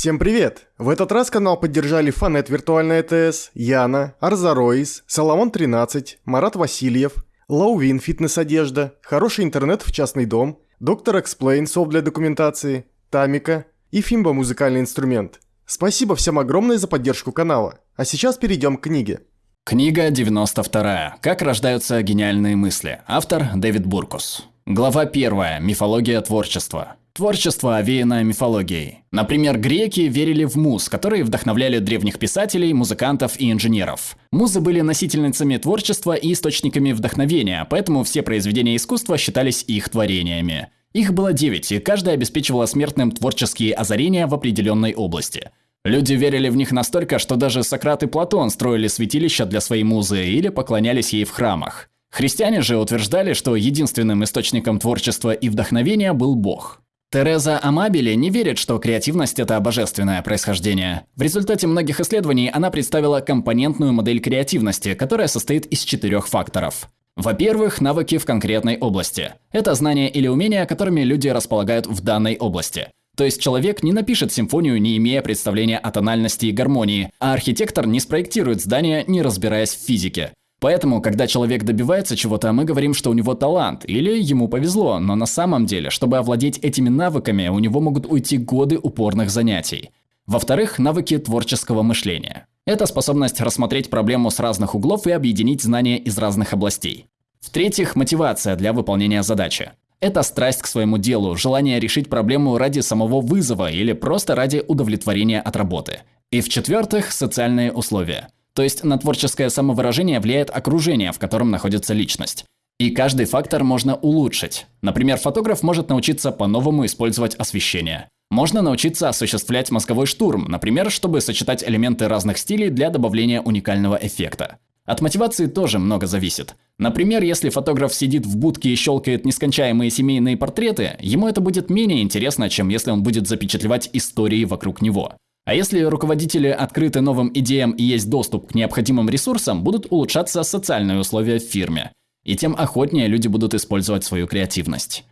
Всем привет! В этот раз канал поддержали Фанет Виртуальная АТС, Яна, Арзароис, Соломон 13, Марат Васильев, Лаувин Фитнес Одежда, Хороший интернет в частный дом, Doctor Explain софт для документации, Тамика и Фимба музыкальный инструмент. Спасибо всем огромное за поддержку канала. А сейчас перейдем к книге. Книга 92. Как рождаются гениальные мысли. Автор Дэвид Буркус. Глава 1. Мифология творчества. Творчество овеяно мифологией. Например, греки верили в муз, которые вдохновляли древних писателей, музыкантов и инженеров. Музы были носительницами творчества и источниками вдохновения, поэтому все произведения искусства считались их творениями. Их было девять, и каждая обеспечивала смертным творческие озарения в определенной области. Люди верили в них настолько, что даже Сократ и Платон строили святилища для своей музы или поклонялись ей в храмах. Христиане же утверждали, что единственным источником творчества и вдохновения был Бог. Тереза Амабели не верит, что креативность – это божественное происхождение. В результате многих исследований она представила компонентную модель креативности, которая состоит из четырех факторов. Во-первых, навыки в конкретной области. Это знания или умения, которыми люди располагают в данной области. То есть человек не напишет симфонию, не имея представления о тональности и гармонии, а архитектор не спроектирует здание, не разбираясь в физике. Поэтому, когда человек добивается чего-то, мы говорим, что у него талант, или ему повезло, но на самом деле, чтобы овладеть этими навыками, у него могут уйти годы упорных занятий. Во-вторых, навыки творческого мышления. Это способность рассмотреть проблему с разных углов и объединить знания из разных областей. В-третьих, мотивация для выполнения задачи. Это страсть к своему делу, желание решить проблему ради самого вызова или просто ради удовлетворения от работы. И в-четвертых, социальные условия. То есть на творческое самовыражение влияет окружение, в котором находится личность. И каждый фактор можно улучшить. Например, фотограф может научиться по-новому использовать освещение. Можно научиться осуществлять мозговой штурм, например, чтобы сочетать элементы разных стилей для добавления уникального эффекта. От мотивации тоже много зависит. Например, если фотограф сидит в будке и щелкает нескончаемые семейные портреты, ему это будет менее интересно, чем если он будет запечатлевать истории вокруг него. А если руководители открыты новым идеям и есть доступ к необходимым ресурсам, будут улучшаться социальные условия в фирме. И тем охотнее люди будут использовать свою креативность.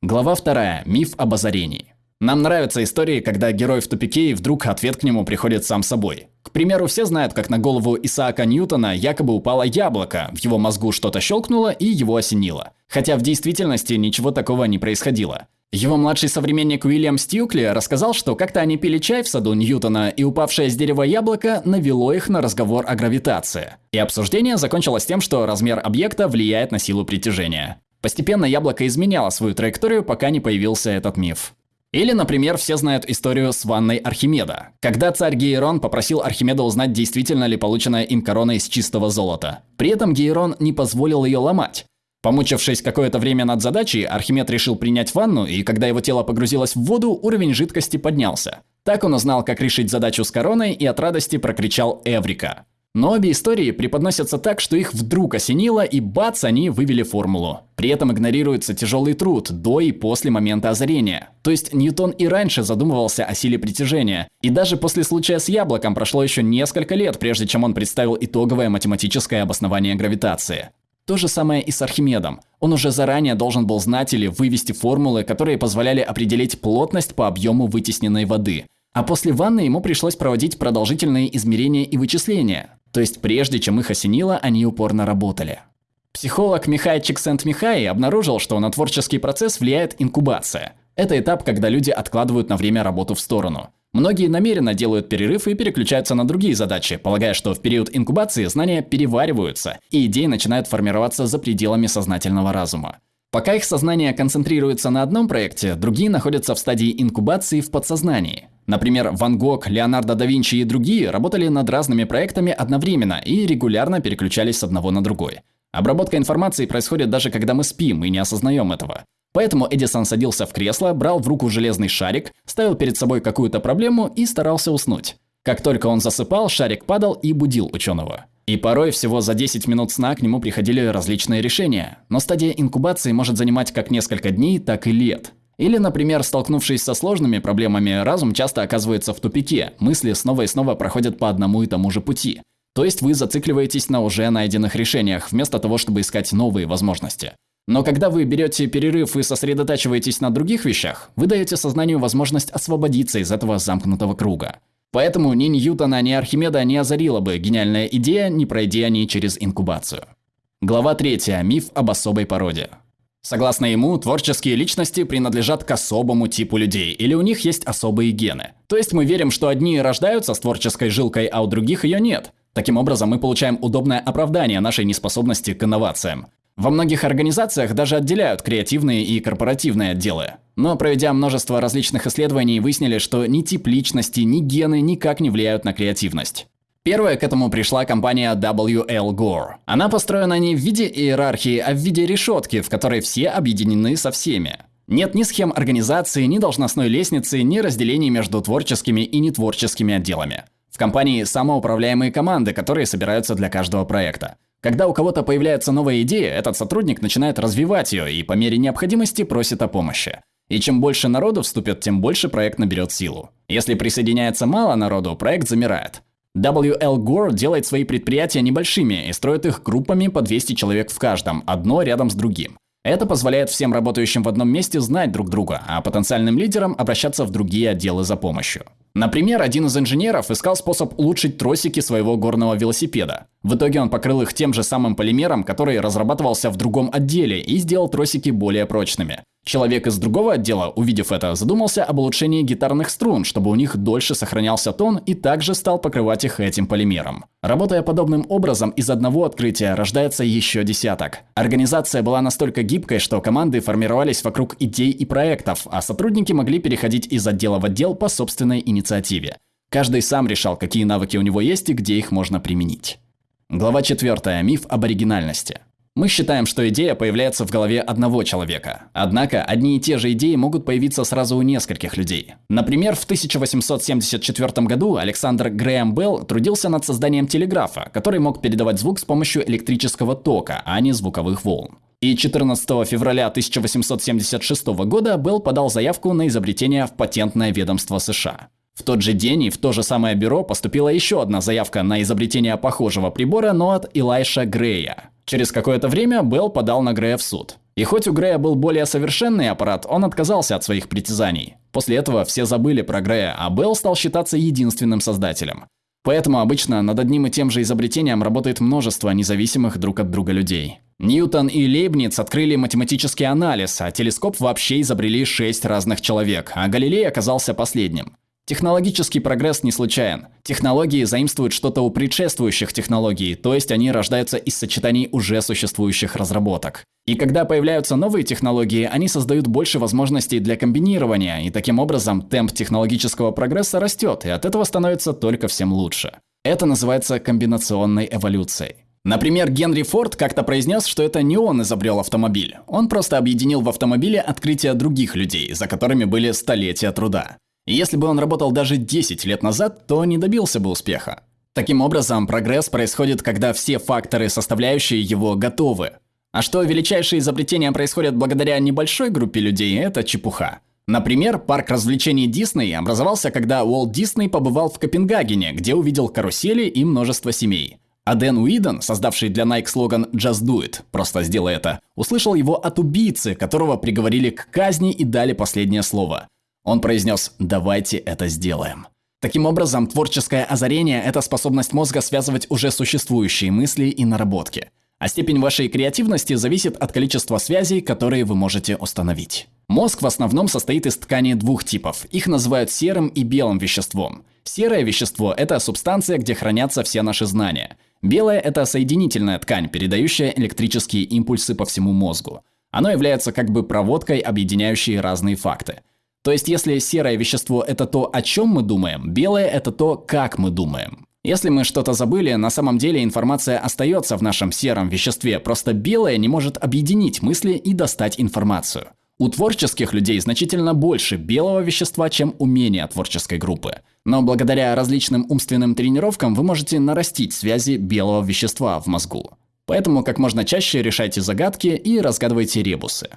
Глава 2. Миф об озарении. Нам нравятся истории, когда герой в тупике и вдруг ответ к нему приходит сам собой. К примеру, все знают, как на голову Исаака Ньютона якобы упало яблоко, в его мозгу что-то щелкнуло и его осенило. Хотя в действительности ничего такого не происходило. Его младший современник Уильям Стьюкли рассказал, что как-то они пили чай в саду Ньютона, и упавшее с дерева яблоко навело их на разговор о гравитации. И обсуждение закончилось тем, что размер объекта влияет на силу притяжения. Постепенно яблоко изменяло свою траекторию, пока не появился этот миф. Или, например, все знают историю с ванной Архимеда. Когда царь Гейрон попросил Архимеда узнать, действительно ли полученная им корона из чистого золота. При этом Гейрон не позволил ее ломать. Помучившись какое-то время над задачей, Архимед решил принять ванну, и когда его тело погрузилось в воду, уровень жидкости поднялся. Так он узнал, как решить задачу с короной, и от радости прокричал «Эврика!». Но обе истории преподносятся так, что их вдруг осенило, и бац, они вывели формулу. При этом игнорируется тяжелый труд до и после момента озарения. То есть Ньютон и раньше задумывался о силе притяжения. И даже после случая с яблоком прошло еще несколько лет, прежде чем он представил итоговое математическое обоснование гравитации. То же самое и с Архимедом. Он уже заранее должен был знать или вывести формулы, которые позволяли определить плотность по объему вытесненной воды. А после ванны ему пришлось проводить продолжительные измерения и вычисления. То есть прежде чем их осенило, они упорно работали. Психолог Михай Чиксент-Михай обнаружил, что на творческий процесс влияет инкубация. Это этап, когда люди откладывают на время работу в сторону. Многие намеренно делают перерыв и переключаются на другие задачи, полагая, что в период инкубации знания перевариваются, и идеи начинают формироваться за пределами сознательного разума. Пока их сознание концентрируется на одном проекте, другие находятся в стадии инкубации в подсознании. Например, Ван Гог, Леонардо да Винчи и другие работали над разными проектами одновременно и регулярно переключались с одного на другой. Обработка информации происходит даже когда мы спим и не осознаем этого. Поэтому Эдисон садился в кресло, брал в руку железный шарик, ставил перед собой какую-то проблему и старался уснуть. Как только он засыпал, шарик падал и будил ученого. И порой всего за 10 минут сна к нему приходили различные решения. Но стадия инкубации может занимать как несколько дней, так и лет. Или, например, столкнувшись со сложными проблемами, разум часто оказывается в тупике, мысли снова и снова проходят по одному и тому же пути. То есть вы зацикливаетесь на уже найденных решениях, вместо того, чтобы искать новые возможности. Но когда вы берете перерыв и сосредотачиваетесь на других вещах, вы даете сознанию возможность освободиться из этого замкнутого круга. Поэтому ни Ньютона, ни Архимеда не озарила бы гениальная идея, не пройдя они через инкубацию. Глава 3. Миф об особой породе. Согласно ему, творческие личности принадлежат к особому типу людей, или у них есть особые гены. То есть мы верим, что одни рождаются с творческой жилкой, а у других ее нет. Таким образом, мы получаем удобное оправдание нашей неспособности к инновациям. Во многих организациях даже отделяют креативные и корпоративные отделы. Но проведя множество различных исследований, выяснили, что ни тип личности, ни гены никак не влияют на креативность. Первая к этому пришла компания WL Gore. Она построена не в виде иерархии, а в виде решетки, в которой все объединены со всеми. Нет ни схем организации, ни должностной лестницы, ни разделений между творческими и нетворческими отделами. В компании самоуправляемые команды, которые собираются для каждого проекта. Когда у кого-то появляется новая идея, этот сотрудник начинает развивать ее и по мере необходимости просит о помощи. И чем больше народу вступит, тем больше проект наберет силу. Если присоединяется мало народу, проект замирает. WL Gore делает свои предприятия небольшими и строит их группами по 200 человек в каждом, одно рядом с другим. Это позволяет всем работающим в одном месте знать друг друга, а потенциальным лидерам обращаться в другие отделы за помощью. Например, один из инженеров искал способ улучшить тросики своего горного велосипеда. В итоге он покрыл их тем же самым полимером, который разрабатывался в другом отделе, и сделал тросики более прочными. Человек из другого отдела, увидев это, задумался об улучшении гитарных струн, чтобы у них дольше сохранялся тон и также стал покрывать их этим полимером. Работая подобным образом, из одного открытия рождается еще десяток. Организация была настолько гибкой, что команды формировались вокруг идей и проектов, а сотрудники могли переходить из отдела в отдел по собственной инициативе. Каждый сам решал, какие навыки у него есть и где их можно применить. Глава 4. Миф об оригинальности. Мы считаем, что идея появляется в голове одного человека. Однако, одни и те же идеи могут появиться сразу у нескольких людей. Например, в 1874 году Александр Грэм Белл трудился над созданием телеграфа, который мог передавать звук с помощью электрического тока, а не звуковых волн. И 14 февраля 1876 года Белл подал заявку на изобретение в патентное ведомство США. В тот же день и в то же самое бюро поступила еще одна заявка на изобретение похожего прибора, но от Илайша Грея. Через какое-то время Белл подал на Грея в суд. И хоть у Грея был более совершенный аппарат, он отказался от своих притязаний. После этого все забыли про Грея, а Белл стал считаться единственным создателем. Поэтому обычно над одним и тем же изобретением работает множество независимых друг от друга людей. Ньютон и Лейбниц открыли математический анализ, а телескоп вообще изобрели шесть разных человек, а Галилей оказался последним. Технологический прогресс не случайен. Технологии заимствуют что-то у предшествующих технологий, то есть они рождаются из сочетаний уже существующих разработок. И когда появляются новые технологии, они создают больше возможностей для комбинирования, и таким образом темп технологического прогресса растет, и от этого становится только всем лучше. Это называется комбинационной эволюцией. Например, Генри Форд как-то произнес, что это не он изобрел автомобиль. Он просто объединил в автомобиле открытия других людей, за которыми были столетия труда. Если бы он работал даже 10 лет назад, то не добился бы успеха. Таким образом, прогресс происходит, когда все факторы, составляющие его, готовы. А что величайшие изобретения происходят благодаря небольшой группе людей, это чепуха. Например, парк развлечений Дисней образовался, когда Уолт Дисней побывал в Копенгагене, где увидел карусели и множество семей. А Дэн Уидон, создавший для Nike слоган «Just do it» – «Просто сделай это», услышал его от убийцы, которого приговорили к казни и дали последнее слово. Он произнес «давайте это сделаем». Таким образом, творческое озарение – это способность мозга связывать уже существующие мысли и наработки. А степень вашей креативности зависит от количества связей, которые вы можете установить. Мозг в основном состоит из тканей двух типов. Их называют серым и белым веществом. Серое вещество – это субстанция, где хранятся все наши знания. Белое – это соединительная ткань, передающая электрические импульсы по всему мозгу. Оно является как бы проводкой, объединяющей разные факты. То есть, если серое вещество – это то, о чем мы думаем, белое – это то, как мы думаем. Если мы что-то забыли, на самом деле информация остается в нашем сером веществе, просто белое не может объединить мысли и достать информацию. У творческих людей значительно больше белого вещества, чем умения творческой группы. Но благодаря различным умственным тренировкам вы можете нарастить связи белого вещества в мозгу. Поэтому как можно чаще решайте загадки и разгадывайте ребусы.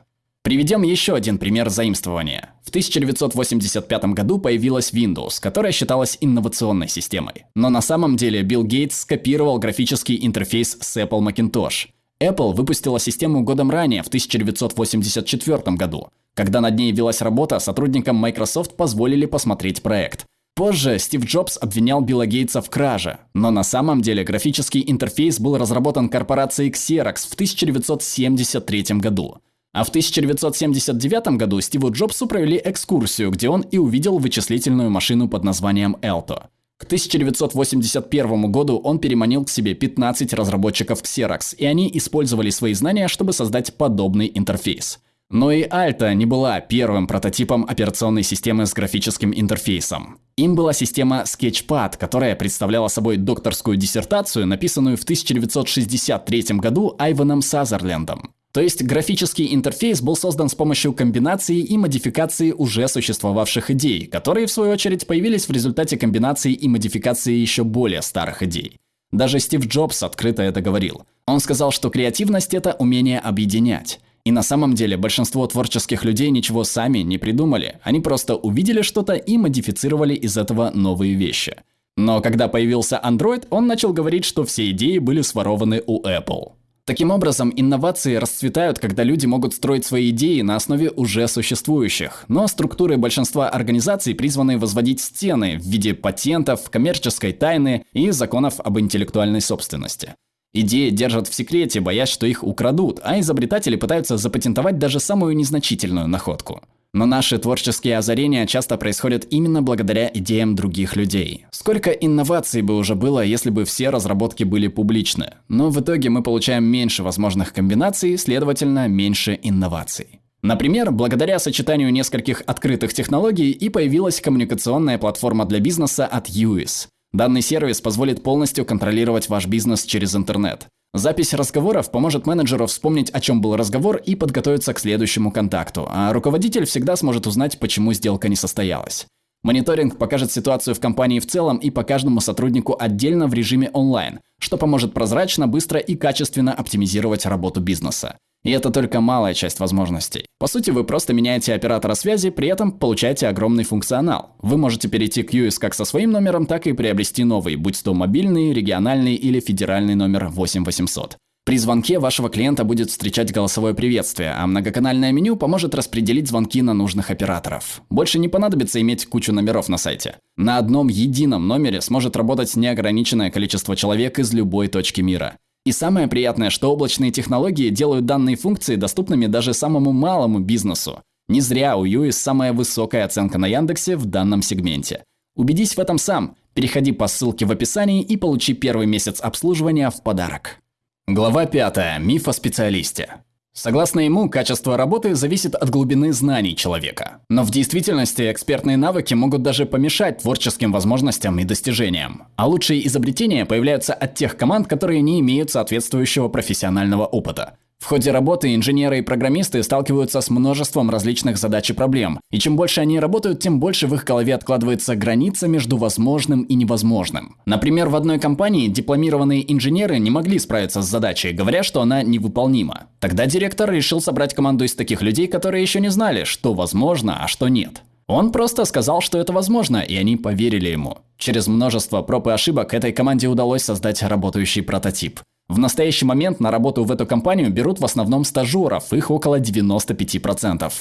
Приведем еще один пример заимствования. В 1985 году появилась Windows, которая считалась инновационной системой. Но на самом деле Билл Гейтс скопировал графический интерфейс с Apple Macintosh. Apple выпустила систему годом ранее, в 1984 году. Когда над ней велась работа, сотрудникам Microsoft позволили посмотреть проект. Позже Стив Джобс обвинял Билла Гейтса в краже, но на самом деле графический интерфейс был разработан корпорацией Xerox в 1973 году. А в 1979 году Стиву Джобсу провели экскурсию, где он и увидел вычислительную машину под названием Alto. К 1981 году он переманил к себе 15 разработчиков Xerox, и они использовали свои знания, чтобы создать подобный интерфейс. Но и Alta не была первым прототипом операционной системы с графическим интерфейсом. Им была система Sketchpad, которая представляла собой докторскую диссертацию, написанную в 1963 году Айваном Сазерлендом. То есть графический интерфейс был создан с помощью комбинации и модификации уже существовавших идей, которые в свою очередь появились в результате комбинации и модификации еще более старых идей. Даже Стив Джобс открыто это говорил. Он сказал, что креативность – это умение объединять. И на самом деле большинство творческих людей ничего сами не придумали. Они просто увидели что-то и модифицировали из этого новые вещи. Но когда появился Android, он начал говорить, что все идеи были сворованы у Apple. Таким образом, инновации расцветают, когда люди могут строить свои идеи на основе уже существующих. Но структуры большинства организаций призваны возводить стены в виде патентов, коммерческой тайны и законов об интеллектуальной собственности. Идеи держат в секрете, боясь, что их украдут, а изобретатели пытаются запатентовать даже самую незначительную находку. Но наши творческие озарения часто происходят именно благодаря идеям других людей. Сколько инноваций бы уже было, если бы все разработки были публичны. Но в итоге мы получаем меньше возможных комбинаций, следовательно, меньше инноваций. Например, благодаря сочетанию нескольких открытых технологий и появилась коммуникационная платформа для бизнеса от UIS. Данный сервис позволит полностью контролировать ваш бизнес через интернет. Запись разговоров поможет менеджеру вспомнить, о чем был разговор и подготовиться к следующему контакту, а руководитель всегда сможет узнать, почему сделка не состоялась. Мониторинг покажет ситуацию в компании в целом и по каждому сотруднику отдельно в режиме онлайн, что поможет прозрачно, быстро и качественно оптимизировать работу бизнеса. И это только малая часть возможностей. По сути, вы просто меняете оператора связи, при этом получаете огромный функционал. Вы можете перейти к US как со своим номером, так и приобрести новый, будь то мобильный, региональный или федеральный номер 8800. При звонке вашего клиента будет встречать голосовое приветствие, а многоканальное меню поможет распределить звонки на нужных операторов. Больше не понадобится иметь кучу номеров на сайте. На одном едином номере сможет работать неограниченное количество человек из любой точки мира. И самое приятное, что облачные технологии делают данные функции доступными даже самому малому бизнесу. Не зря у UIS самая высокая оценка на Яндексе в данном сегменте. Убедись в этом сам. Переходи по ссылке в описании и получи первый месяц обслуживания в подарок. Глава 5. Миф о специалисте. Согласно ему, качество работы зависит от глубины знаний человека. Но в действительности экспертные навыки могут даже помешать творческим возможностям и достижениям. А лучшие изобретения появляются от тех команд, которые не имеют соответствующего профессионального опыта. В ходе работы инженеры и программисты сталкиваются с множеством различных задач и проблем. И чем больше они работают, тем больше в их голове откладывается граница между возможным и невозможным. Например, в одной компании дипломированные инженеры не могли справиться с задачей, говоря, что она невыполнима. Тогда директор решил собрать команду из таких людей, которые еще не знали, что возможно, а что нет. Он просто сказал, что это возможно, и они поверили ему. Через множество проб и ошибок этой команде удалось создать работающий прототип. В настоящий момент на работу в эту компанию берут в основном стажеров, их около 95%.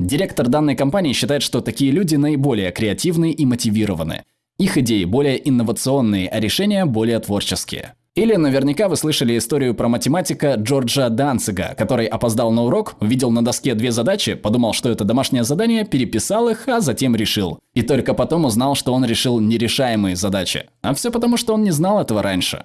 Директор данной компании считает, что такие люди наиболее креативные и мотивированы. Их идеи более инновационные, а решения более творческие. Или наверняка вы слышали историю про математика Джорджа Данцига, который опоздал на урок, увидел на доске две задачи, подумал, что это домашнее задание, переписал их, а затем решил. И только потом узнал, что он решил нерешаемые задачи. А все потому, что он не знал этого раньше.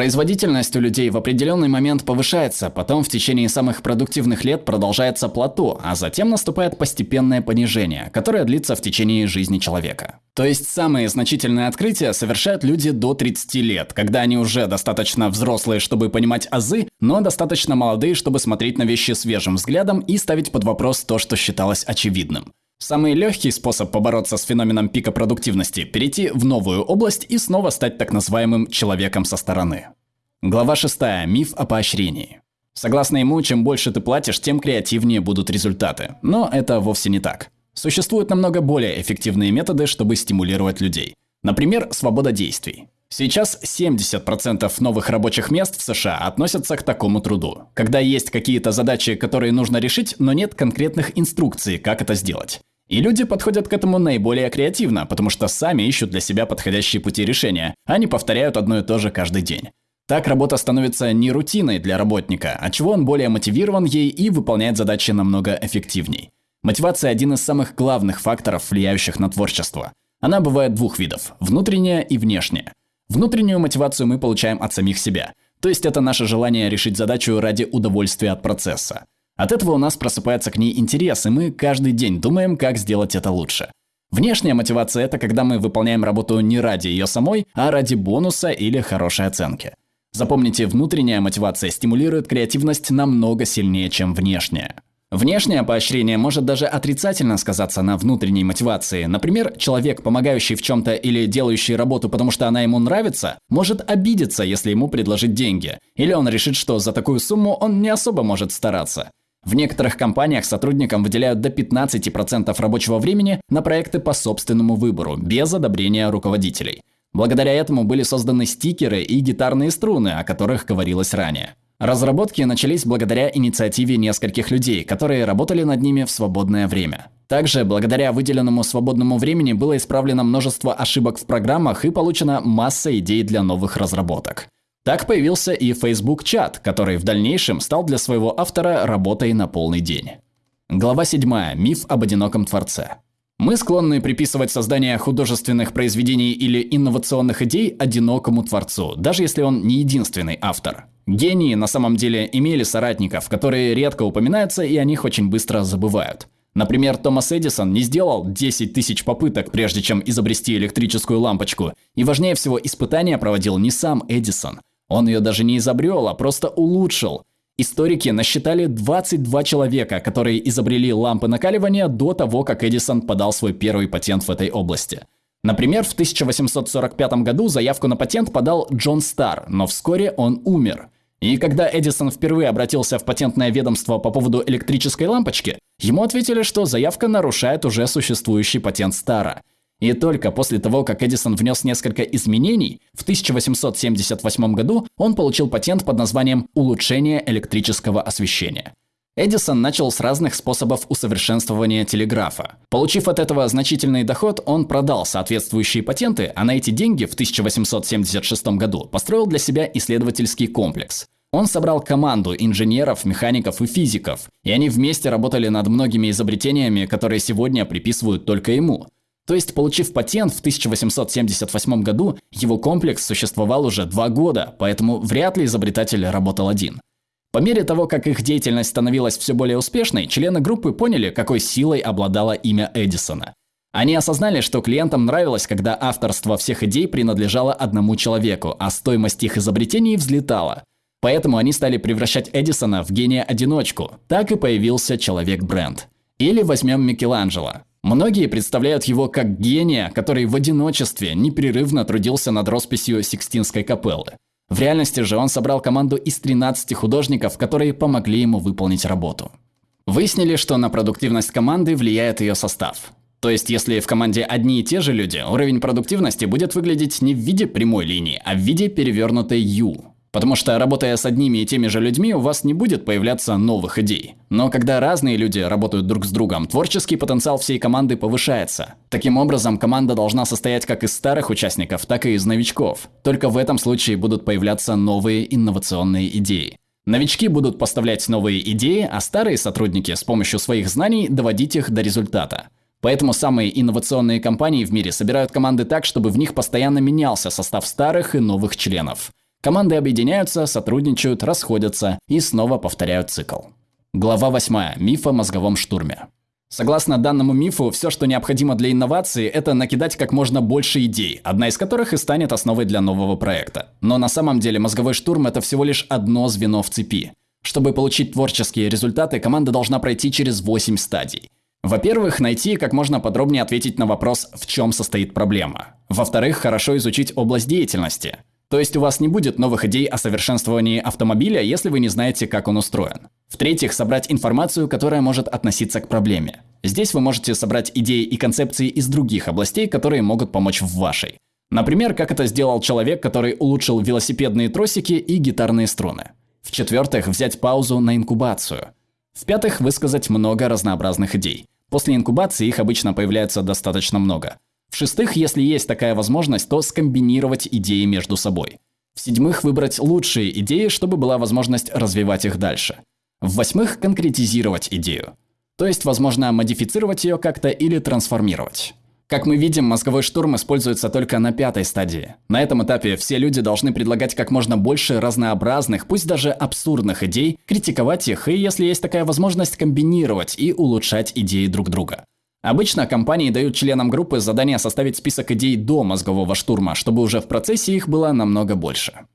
Производительность у людей в определенный момент повышается, потом в течение самых продуктивных лет продолжается плато, а затем наступает постепенное понижение, которое длится в течение жизни человека. То есть самые значительные открытия совершают люди до 30 лет, когда они уже достаточно взрослые, чтобы понимать азы, но достаточно молодые, чтобы смотреть на вещи свежим взглядом и ставить под вопрос то, что считалось очевидным. Самый легкий способ побороться с феноменом пика продуктивности – перейти в новую область и снова стать так называемым «человеком со стороны». Глава 6. Миф о поощрении. Согласно ему, чем больше ты платишь, тем креативнее будут результаты. Но это вовсе не так. Существуют намного более эффективные методы, чтобы стимулировать людей. Например, свобода действий. Сейчас 70% новых рабочих мест в США относятся к такому труду, когда есть какие-то задачи, которые нужно решить, но нет конкретных инструкций, как это сделать. И люди подходят к этому наиболее креативно, потому что сами ищут для себя подходящие пути решения, а не повторяют одно и то же каждый день. Так работа становится не рутиной для работника, от чего он более мотивирован ей и выполняет задачи намного эффективней. Мотивация – один из самых главных факторов, влияющих на творчество. Она бывает двух видов – внутренняя и внешняя. Внутреннюю мотивацию мы получаем от самих себя. То есть это наше желание решить задачу ради удовольствия от процесса. От этого у нас просыпается к ней интерес, и мы каждый день думаем, как сделать это лучше. Внешняя мотивация – это когда мы выполняем работу не ради ее самой, а ради бонуса или хорошей оценки. Запомните, внутренняя мотивация стимулирует креативность намного сильнее, чем внешняя. Внешнее поощрение может даже отрицательно сказаться на внутренней мотивации. Например, человек, помогающий в чем-то или делающий работу, потому что она ему нравится, может обидеться, если ему предложить деньги. Или он решит, что за такую сумму он не особо может стараться. В некоторых компаниях сотрудникам выделяют до 15% рабочего времени на проекты по собственному выбору, без одобрения руководителей. Благодаря этому были созданы стикеры и гитарные струны, о которых говорилось ранее. Разработки начались благодаря инициативе нескольких людей, которые работали над ними в свободное время. Также, благодаря выделенному свободному времени было исправлено множество ошибок в программах и получена масса идей для новых разработок. Так появился и Facebook чат, который в дальнейшем стал для своего автора работой на полный день. Глава 7. Миф об одиноком творце. Мы склонны приписывать создание художественных произведений или инновационных идей одинокому творцу, даже если он не единственный автор. Гении на самом деле имели соратников, которые редко упоминаются и о них очень быстро забывают. Например, Томас Эдисон не сделал 10 тысяч попыток, прежде чем изобрести электрическую лампочку. И важнее всего, испытания проводил не сам Эдисон. Он ее даже не изобрел, а просто улучшил. Историки насчитали 22 человека, которые изобрели лампы накаливания до того, как Эдисон подал свой первый патент в этой области. Например, в 1845 году заявку на патент подал Джон Стар, но вскоре он умер – и когда Эдисон впервые обратился в патентное ведомство по поводу электрической лампочки, ему ответили, что заявка нарушает уже существующий патент Стара. И только после того, как Эдисон внес несколько изменений, в 1878 году он получил патент под названием «Улучшение электрического освещения». Эдисон начал с разных способов усовершенствования телеграфа. Получив от этого значительный доход, он продал соответствующие патенты, а на эти деньги в 1876 году построил для себя исследовательский комплекс. Он собрал команду инженеров, механиков и физиков, и они вместе работали над многими изобретениями, которые сегодня приписывают только ему. То есть, получив патент в 1878 году, его комплекс существовал уже два года, поэтому вряд ли изобретатель работал один. По мере того, как их деятельность становилась все более успешной, члены группы поняли, какой силой обладало имя Эдисона. Они осознали, что клиентам нравилось, когда авторство всех идей принадлежало одному человеку, а стоимость их изобретений взлетала. Поэтому они стали превращать Эдисона в гения-одиночку. Так и появился человек-бренд. Или возьмем Микеланджело. Многие представляют его как гения, который в одиночестве непрерывно трудился над росписью Сикстинской капеллы. В реальности же он собрал команду из 13 художников, которые помогли ему выполнить работу. Выяснили, что на продуктивность команды влияет ее состав. То есть, если в команде одни и те же люди, уровень продуктивности будет выглядеть не в виде прямой линии, а в виде перевернутой U. Потому что, работая с одними и теми же людьми, у вас не будет появляться новых идей. Но когда разные люди работают друг с другом, творческий потенциал всей команды повышается. Таким образом, команда должна состоять как из старых участников, так и из новичков. Только в этом случае будут появляться новые инновационные идеи. Новички будут поставлять новые идеи, а старые сотрудники с помощью своих знаний доводить их до результата. Поэтому самые инновационные компании в мире собирают команды так, чтобы в них постоянно менялся состав старых и новых членов. Команды объединяются, сотрудничают, расходятся и снова повторяют цикл. Глава 8. Миф о мозговом штурме. Согласно данному мифу, все, что необходимо для инновации, это накидать как можно больше идей, одна из которых и станет основой для нового проекта. Но на самом деле мозговой штурм – это всего лишь одно звено в цепи. Чтобы получить творческие результаты, команда должна пройти через 8 стадий. Во-первых, найти как можно подробнее ответить на вопрос, в чем состоит проблема. Во-вторых, хорошо изучить область деятельности. То есть у вас не будет новых идей о совершенствовании автомобиля, если вы не знаете, как он устроен. В-третьих, собрать информацию, которая может относиться к проблеме. Здесь вы можете собрать идеи и концепции из других областей, которые могут помочь в вашей. Например, как это сделал человек, который улучшил велосипедные тросики и гитарные струны. В-четвертых, взять паузу на инкубацию. В-пятых, высказать много разнообразных идей. После инкубации их обычно появляется достаточно много. В-шестых, если есть такая возможность, то скомбинировать идеи между собой. В-седьмых, выбрать лучшие идеи, чтобы была возможность развивать их дальше. В-восьмых, конкретизировать идею. То есть, возможно, модифицировать ее как-то или трансформировать. Как мы видим, мозговой штурм используется только на пятой стадии. На этом этапе все люди должны предлагать как можно больше разнообразных, пусть даже абсурдных идей, критиковать их и, если есть такая возможность, комбинировать и улучшать идеи друг друга. Обычно компании дают членам группы задание составить список идей до мозгового штурма, чтобы уже в процессе их было намного больше.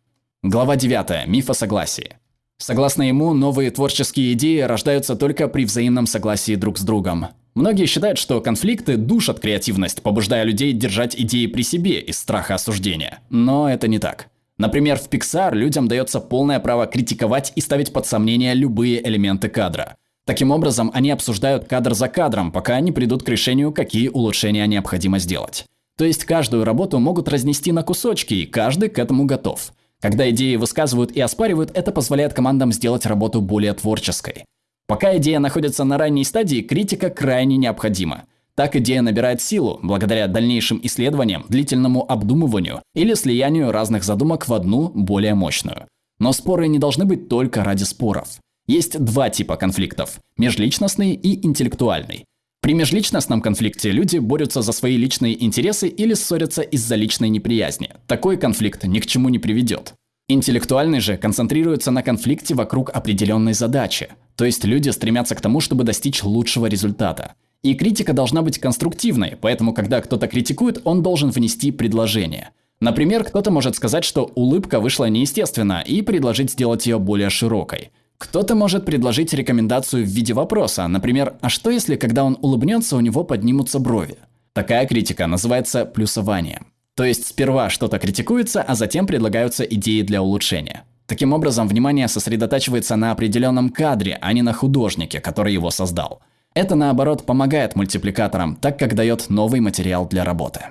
Глава 9. Миф о согласии. Согласно ему, новые творческие идеи рождаются только при взаимном согласии друг с другом. Многие считают, что конфликты душат креативность, побуждая людей держать идеи при себе из страха осуждения. Но это не так. Например, в Pixar людям дается полное право критиковать и ставить под сомнение любые элементы кадра. Таким образом, они обсуждают кадр за кадром, пока они придут к решению, какие улучшения необходимо сделать. То есть каждую работу могут разнести на кусочки, и каждый к этому готов. Когда идеи высказывают и оспаривают, это позволяет командам сделать работу более творческой. Пока идея находится на ранней стадии, критика крайне необходима. Так идея набирает силу благодаря дальнейшим исследованиям, длительному обдумыванию или слиянию разных задумок в одну, более мощную. Но споры не должны быть только ради споров. Есть два типа конфликтов – межличностный и интеллектуальный. При межличностном конфликте люди борются за свои личные интересы или ссорятся из-за личной неприязни. Такой конфликт ни к чему не приведет. Интеллектуальный же концентрируется на конфликте вокруг определенной задачи. То есть люди стремятся к тому, чтобы достичь лучшего результата. И критика должна быть конструктивной, поэтому когда кто-то критикует, он должен внести предложение. Например, кто-то может сказать, что улыбка вышла неестественно и предложить сделать ее более широкой. Кто-то может предложить рекомендацию в виде вопроса, например, а что если, когда он улыбнется, у него поднимутся брови? Такая критика называется плюсованием. То есть сперва что-то критикуется, а затем предлагаются идеи для улучшения. Таким образом, внимание сосредотачивается на определенном кадре, а не на художнике, который его создал. Это, наоборот, помогает мультипликаторам, так как дает новый материал для работы.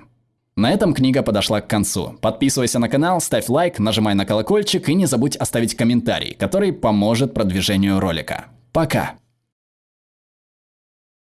На этом книга подошла к концу. Подписывайся на канал, ставь лайк, нажимай на колокольчик и не забудь оставить комментарий, который поможет продвижению ролика. Пока!